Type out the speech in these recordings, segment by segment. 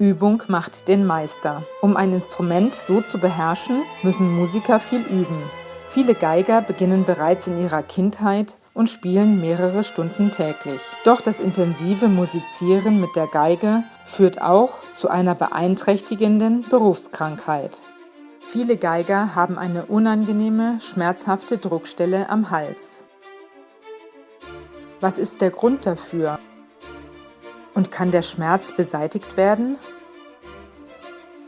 Übung macht den Meister. Um ein Instrument so zu beherrschen, müssen Musiker viel üben. Viele Geiger beginnen bereits in ihrer Kindheit und spielen mehrere Stunden täglich. Doch das intensive Musizieren mit der Geige führt auch zu einer beeinträchtigenden Berufskrankheit. Viele Geiger haben eine unangenehme, schmerzhafte Druckstelle am Hals. Was ist der Grund dafür? Und kann der Schmerz beseitigt werden?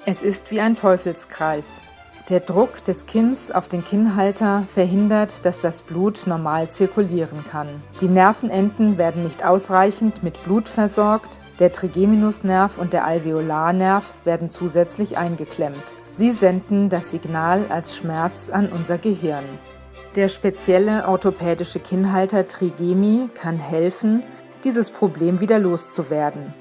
Es ist wie ein Teufelskreis. Der Druck des Kinns auf den Kinnhalter verhindert, dass das Blut normal zirkulieren kann. Die Nervenenden werden nicht ausreichend mit Blut versorgt, der Trigeminusnerv und der Alveolarnerv werden zusätzlich eingeklemmt. Sie senden das Signal als Schmerz an unser Gehirn. Der spezielle orthopädische Kinnhalter Trigemi kann helfen, dieses Problem wieder loszuwerden.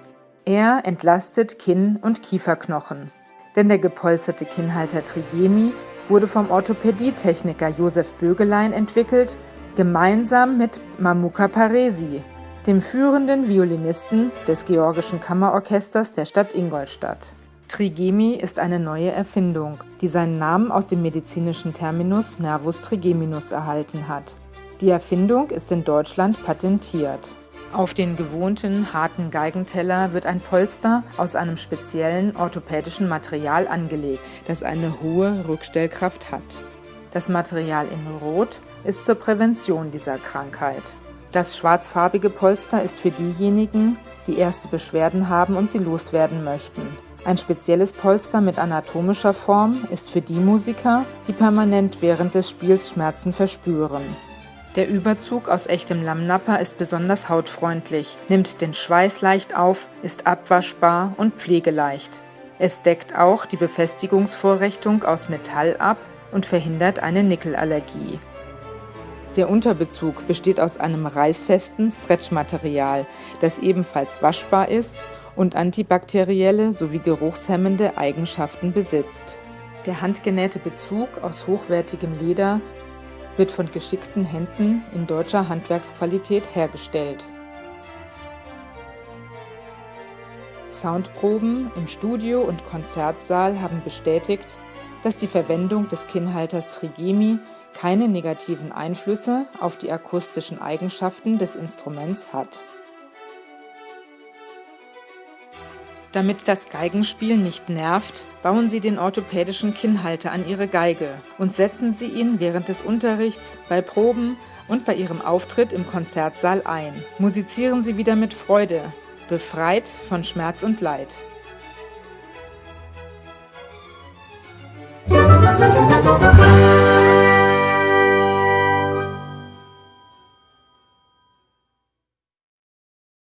Er entlastet Kinn- und Kieferknochen. Denn der gepolsterte Kinnhalter Trigemi wurde vom Orthopädietechniker Josef Bögelein entwickelt, gemeinsam mit Mamuka Paresi, dem führenden Violinisten des Georgischen Kammerorchesters der Stadt Ingolstadt. Trigemi ist eine neue Erfindung, die seinen Namen aus dem medizinischen Terminus Nervus trigeminus erhalten hat. Die Erfindung ist in Deutschland patentiert. Auf den gewohnten harten Geigenteller wird ein Polster aus einem speziellen orthopädischen Material angelegt, das eine hohe Rückstellkraft hat. Das Material in Rot ist zur Prävention dieser Krankheit. Das schwarzfarbige Polster ist für diejenigen, die erste Beschwerden haben und sie loswerden möchten. Ein spezielles Polster mit anatomischer Form ist für die Musiker, die permanent während des Spiels Schmerzen verspüren. Der Überzug aus echtem Lammnapper ist besonders hautfreundlich, nimmt den Schweiß leicht auf, ist abwaschbar und pflegeleicht. Es deckt auch die Befestigungsvorrichtung aus Metall ab und verhindert eine Nickelallergie. Der Unterbezug besteht aus einem reißfesten Stretchmaterial, das ebenfalls waschbar ist und antibakterielle sowie geruchshemmende Eigenschaften besitzt. Der handgenähte Bezug aus hochwertigem Leder wird von geschickten Händen in deutscher Handwerksqualität hergestellt. Soundproben im Studio und Konzertsaal haben bestätigt, dass die Verwendung des Kinnhalters Trigemi keine negativen Einflüsse auf die akustischen Eigenschaften des Instruments hat Damit das Geigenspiel nicht nervt, bauen Sie den orthopädischen Kinnhalter an Ihre Geige und setzen Sie ihn während des Unterrichts, bei Proben und bei Ihrem Auftritt im Konzertsaal ein. Musizieren Sie wieder mit Freude, befreit von Schmerz und Leid. Musik